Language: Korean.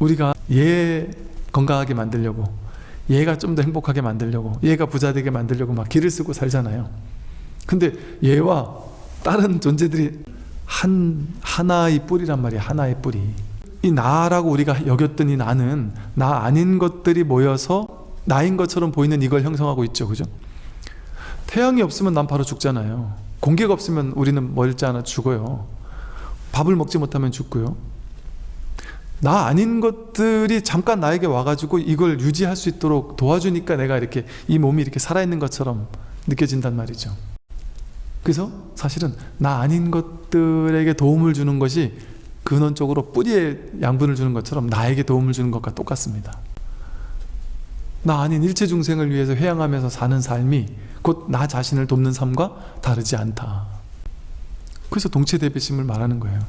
우리가 얘 건강하게 만들려고 얘가 좀 더 행복하게 만들려고 얘가 부자 되게 만들려고 막 길을 쓰고 살잖아요. 근데 얘와 다른 존재들이 한 하나의 뿌리란 말이야 하나의 뿌리 이 나라고 우리가 여겼던 이 나는 나 아닌 것들이 모여서 나인 것처럼 보이는 이걸 형성하고 있죠 그죠? 태양이 없으면 난 바로 죽잖아요. 공기가 없으면 우리는 멀지 않아 죽어요. 밥을 먹지 못하면 죽고요 나 아닌 것들이 잠깐 나에게 와가지고 이걸 유지할 수 있도록 도와주니까 내가 이렇게 이 몸이 이렇게 살아있는 것처럼 느껴진단 말이죠. 그래서 사실은 나 아닌 것들에게 도움을 주는 것이 근원적으로 뿌리에 양분을 주는 것처럼 나에게 도움을 주는 것과 똑같습니다. 나 아닌 일체 중생을 위해서 회양하면서 사는 삶이 곧 나 자신을 돕는 삶과 다르지 않다. 그래서 동체 대비심을 말하는 거예요